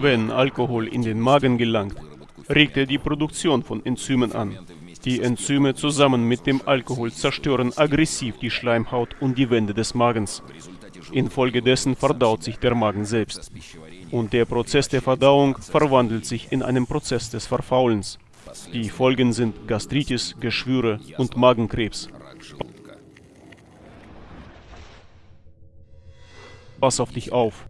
Wenn Alkohol in den Magen gelangt, regt er die Produktion von Enzymen an. Die Enzyme zusammen mit dem Alkohol zerstören aggressiv die Schleimhaut und die Wände des Magens. Infolgedessen verdaut sich der Magen selbst. Und der Prozess der Verdauung verwandelt sich in einen Prozess des Verfaulens. Die Folgen sind Gastritis, Geschwüre und Magenkrebs. Pass auf dich auf.